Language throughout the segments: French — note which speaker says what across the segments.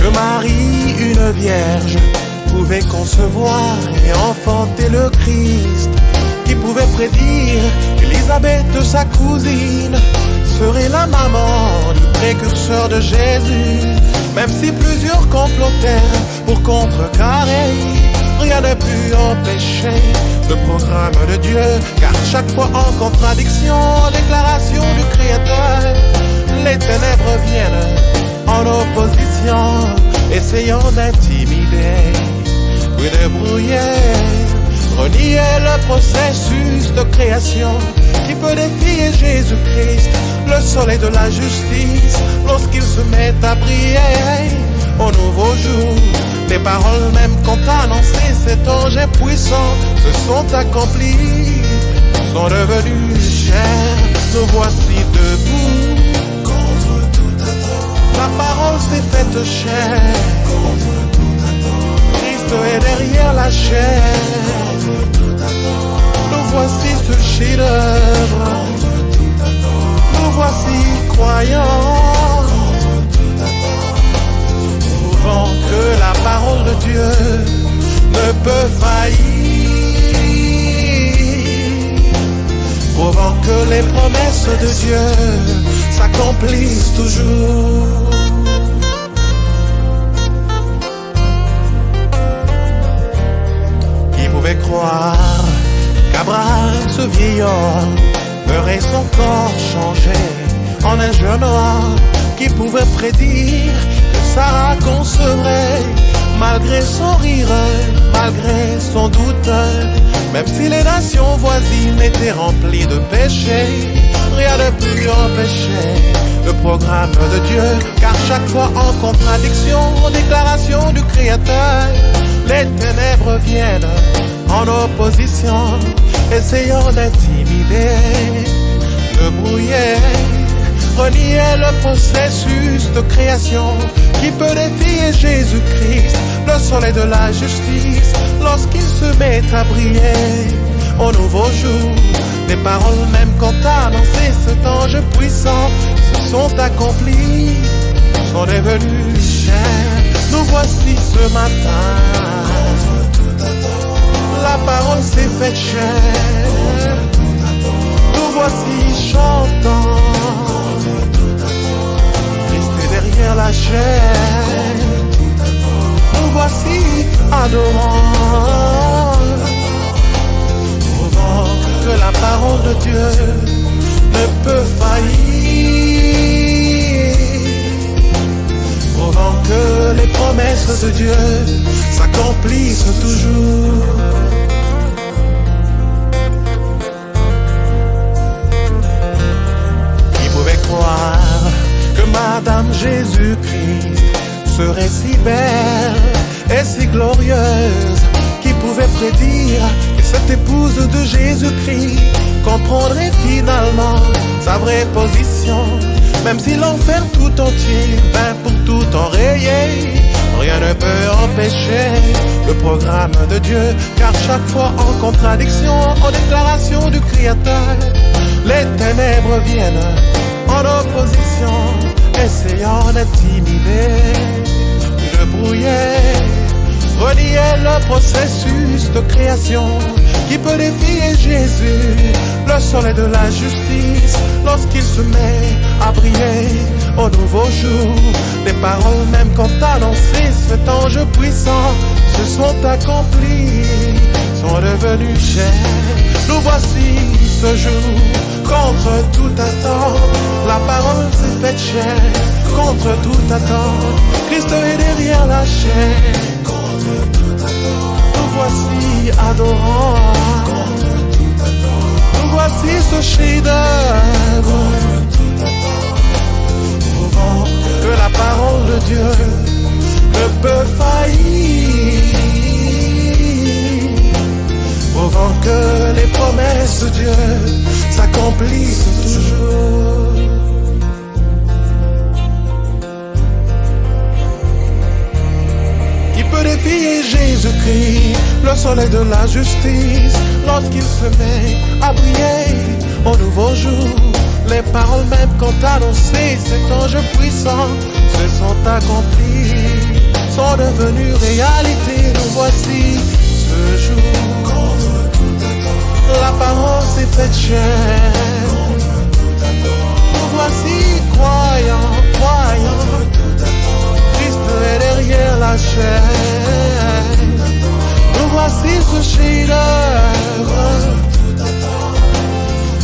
Speaker 1: que Marie, une vierge, pouvait concevoir et enfanter le Christ, qui pouvait prédire qu'Élisabeth, sa cousine, serait la maman du précurseur de Jésus. Même si plusieurs complotèrent pour contrecarrer, rien ne put empêcher le programme de Dieu, car chaque fois en contradiction, déclaration du Créateur, les ténèbres viennent en opposition, essayant d'intimider, puis de brouiller, renier le processus de création qui peut défier Jésus-Christ, le soleil de la justice, lorsqu'il se met à briller au nouveau jour. Les paroles même qu'on annoncé cet ange puissant se sont accomplies, sont devenues chères. Nous voici debout la parole s'est faite
Speaker 2: attente,
Speaker 1: Christ est derrière la chair. Nous voici ce chef-d'œuvre. Nous voici Que les promesses de Dieu s'accomplissent toujours. Qui pouvait croire qu'Abraham, ce vieillard, verrait son corps changer en un jeune homme qui pouvait prédire que Sarah concevrait malgré son rire, malgré son doute, même si les nations voisines étaient remplies de péchés, rien ne put empêcher le programme de Dieu, car chaque fois en contradiction aux déclarations du Créateur, les ténèbres viennent en opposition, essayant d'intimider, de brouiller, renier le processus de création qui peut défier Jésus-Christ, le soleil de la justice, lorsqu'il se met à briller au nouveau jour. Les paroles même qu'on a annoncé cet ange puissant se sont accomplies, sont devenues chères. Nous voici ce matin la parole s'est faite chère. Nous voici chantant, la
Speaker 2: attente,
Speaker 1: Nous voici adorant, prouvant que la parole de Dieu ne peut faillir. Prouvant que les promesses de Dieu s'accomplissent toujours. Serait si belle et si glorieuse Qui pouvait prédire que cette épouse de Jésus-Christ comprendrait finalement sa vraie position. Même si l'enfer tout entier vint pour tout enrayer Rien ne peut empêcher le programme de Dieu. Car chaque fois en contradiction, en déclaration du Créateur Les ténèbres viennent en opposition Essayant d'intimider, de brouiller Relier le processus de création qui peut défier Jésus, le soleil de la justice, lorsqu'il se met à briller au nouveau jour. Les paroles même qu'on t'a annoncé, cet ange puissant, se sont accomplies, sont devenues chères. Nous voici ce jour, contre tout attente, la parole s'est faite chère, contre tout attente, Christ est derrière la chair.
Speaker 2: contre toute attente,
Speaker 1: Nous voici adorants,
Speaker 2: contre
Speaker 1: nous voici ce chef-d'œuvre, que la parole de Dieu ne peut faillir, prouvant que promesses Dieu s'accomplissent toujours. Qui peut défier Jésus-Christ, le soleil de la justice, lorsqu'il se met à briller au nouveau jour. Les paroles même qu'ont annoncé cet ange puissant se sont accomplies, sont devenues réalité. Nous voici ce jour. Faite chair. Nous voici croyants, croyants. Christ est derrière la chair. Nous voici ce chef-d'œuvre.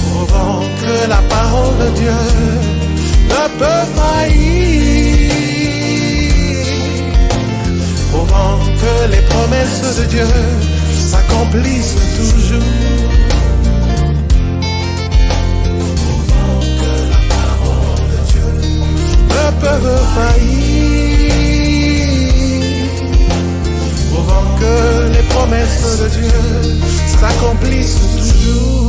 Speaker 1: Prouvant que la parole de Dieu ne peut faillir. Prouvant que les promesses de Dieu s'accomplissent toujours. De Dieu toujours.